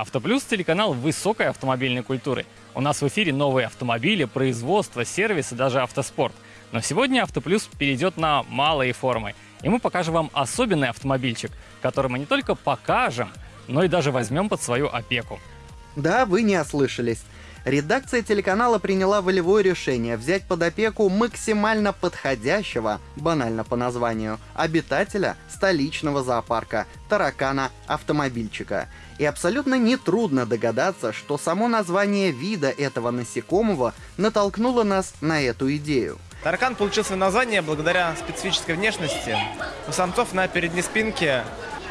Автоплюс – телеканал высокой автомобильной культуры. У нас в эфире новые автомобили, производство, сервисы, даже автоспорт. Но сегодня Автоплюс перейдет на малые формы. И мы покажем вам особенный автомобильчик, который мы не только покажем, но и даже возьмем под свою опеку. Да, вы не ослышались. Редакция телеканала приняла волевое решение взять под опеку максимально подходящего, банально по названию, обитателя столичного зоопарка, таракана-автомобильчика. И абсолютно нетрудно догадаться, что само название вида этого насекомого натолкнуло нас на эту идею. Таракан получил свое название благодаря специфической внешности. У самцов на передней спинке,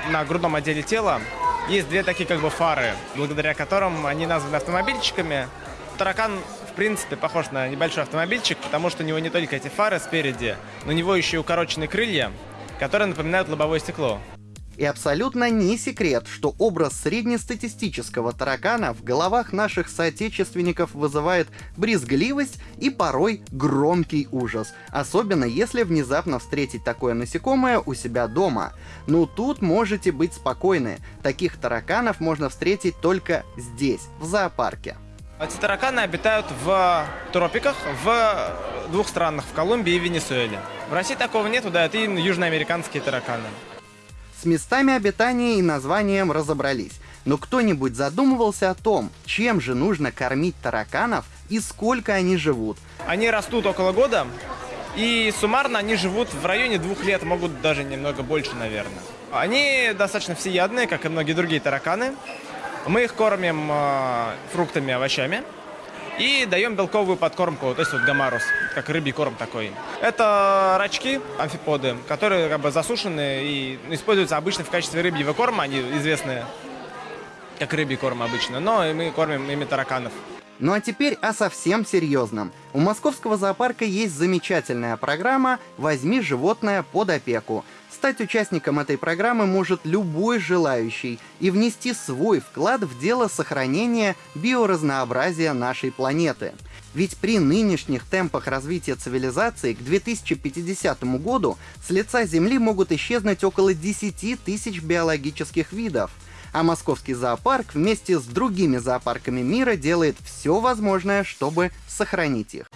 на грудном отделе тела, есть две такие как бы фары, благодаря которым они названы автомобильчиками. Таракан, в принципе, похож на небольшой автомобильчик, потому что у него не только эти фары спереди, но у него еще и укороченные крылья, которые напоминают лобовое стекло. И абсолютно не секрет, что образ среднестатистического таракана в головах наших соотечественников вызывает брезгливость и порой громкий ужас, особенно если внезапно встретить такое насекомое у себя дома. Но тут можете быть спокойны, таких тараканов можно встретить только здесь, в зоопарке. Эти тараканы обитают в тропиках в двух странах, в Колумбии и Венесуэле. В России такого нет, да, это южноамериканские тараканы. С местами обитания и названием разобрались. Но кто-нибудь задумывался о том, чем же нужно кормить тараканов и сколько они живут? Они растут около года, и суммарно они живут в районе двух лет, могут даже немного больше, наверное. Они достаточно всеядные, как и многие другие тараканы. Мы их кормим э, фруктами, овощами и даем белковую подкормку, то есть вот гамарус, как рыбий корм такой. Это рачки, амфиподы, которые как бы засушены и используются обычно в качестве рыбьего корма, они известны как рыбий корм обычно, но мы кормим ими тараканов. Ну а теперь о совсем серьезном. У московского зоопарка есть замечательная программа «Возьми животное под опеку». Стать участником этой программы может любой желающий и внести свой вклад в дело сохранения биоразнообразия нашей планеты. Ведь при нынешних темпах развития цивилизации к 2050 году с лица Земли могут исчезнуть около 10 тысяч биологических видов. А московский зоопарк вместе с другими зоопарками мира делает все возможное, чтобы сохранить их.